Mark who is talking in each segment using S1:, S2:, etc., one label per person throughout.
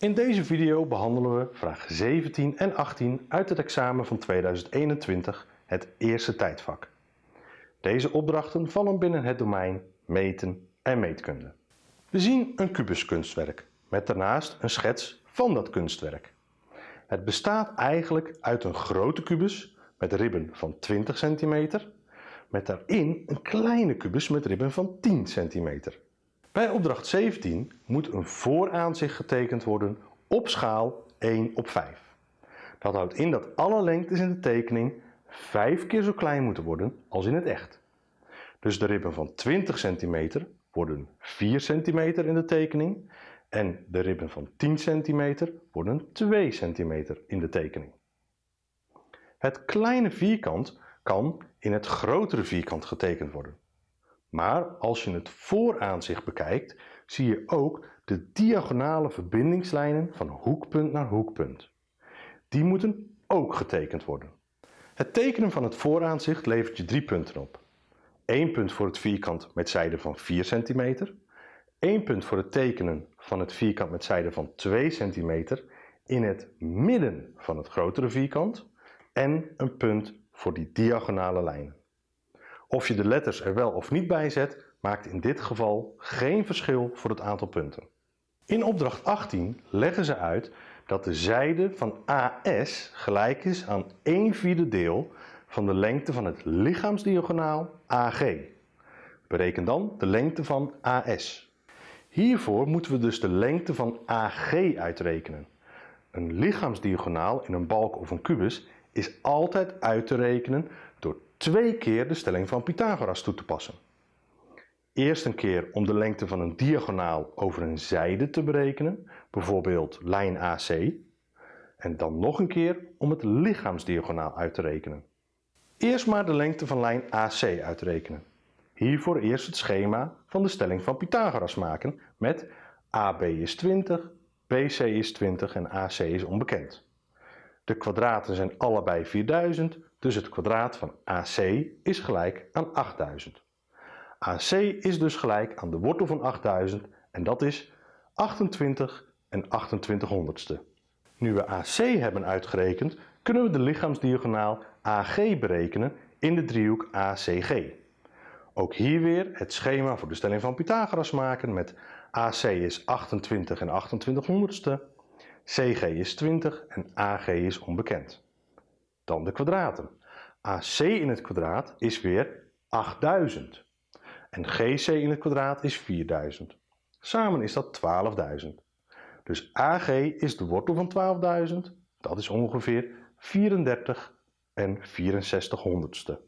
S1: In deze video behandelen we vraag 17 en 18 uit het examen van 2021, het eerste tijdvak. Deze opdrachten vallen binnen het domein meten en meetkunde. We zien een kubuskunstwerk met daarnaast een schets van dat kunstwerk. Het bestaat eigenlijk uit een grote kubus met ribben van 20 cm, met daarin een kleine kubus met ribben van 10 cm. Bij opdracht 17 moet een vooraanzicht getekend worden op schaal 1 op 5. Dat houdt in dat alle lengtes in de tekening 5 keer zo klein moeten worden als in het echt. Dus de ribben van 20 cm worden 4 cm in de tekening en de ribben van 10 cm worden 2 cm in de tekening. Het kleine vierkant kan in het grotere vierkant getekend worden. Maar als je het vooraanzicht bekijkt, zie je ook de diagonale verbindingslijnen van hoekpunt naar hoekpunt. Die moeten ook getekend worden. Het tekenen van het vooraanzicht levert je drie punten op. 1 punt voor het vierkant met zijde van 4 cm, 1 punt voor het tekenen van het vierkant met zijde van 2 cm in het midden van het grotere vierkant en een punt voor die diagonale lijnen. Of je de letters er wel of niet bij zet, maakt in dit geval geen verschil voor het aantal punten. In opdracht 18 leggen ze uit dat de zijde van AS gelijk is aan 1 vierde deel van de lengte van het lichaamsdiagonaal AG. Bereken dan de lengte van AS. Hiervoor moeten we dus de lengte van AG uitrekenen. Een lichaamsdiagonaal in een balk of een kubus is altijd uit te rekenen twee keer de stelling van Pythagoras toe te passen. Eerst een keer om de lengte van een diagonaal over een zijde te berekenen, bijvoorbeeld lijn AC. En dan nog een keer om het lichaamsdiagonaal uit te rekenen. Eerst maar de lengte van lijn AC uitrekenen. Hiervoor eerst het schema van de stelling van Pythagoras maken met AB is 20, BC is 20 en AC is onbekend. De kwadraten zijn allebei 4000, dus het kwadraat van AC is gelijk aan 8000. AC is dus gelijk aan de wortel van 8000 en dat is 28 en 28 honderdste. Nu we AC hebben uitgerekend, kunnen we de lichaamsdiagonaal AG berekenen in de driehoek ACG. Ook hier weer het schema voor de stelling van Pythagoras maken met AC is 28 en 28 honderdste, CG is 20 en AG is onbekend. Dan de kwadraten. AC in het kwadraat is weer 8000 en GC in het kwadraat is 4000. Samen is dat 12.000. Dus AG is de wortel van 12.000, dat is ongeveer 34 en 64 honderdste.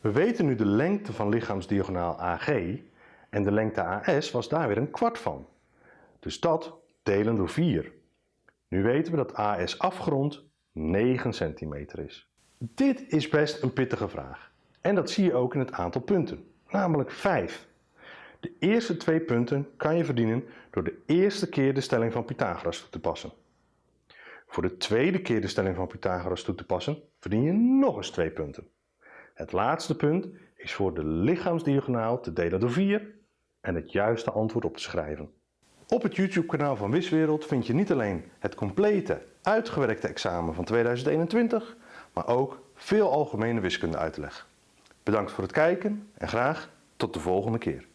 S1: We weten nu de lengte van lichaamsdiagonaal AG en de lengte AS was daar weer een kwart van. Dus dat delen door 4. Nu weten we dat AS afgerond 9 centimeter is. Dit is best een pittige vraag. En dat zie je ook in het aantal punten, namelijk 5. De eerste twee punten kan je verdienen door de eerste keer de stelling van Pythagoras toe te passen. Voor de tweede keer de stelling van Pythagoras toe te passen, verdien je nog eens twee punten. Het laatste punt is voor de lichaamsdiagonaal te delen door 4 en het juiste antwoord op te schrijven. Op het YouTube kanaal van Wiswereld vind je niet alleen het complete, uitgewerkte examen van 2021, maar ook veel algemene wiskunde uitleg. Bedankt voor het kijken en graag tot de volgende keer.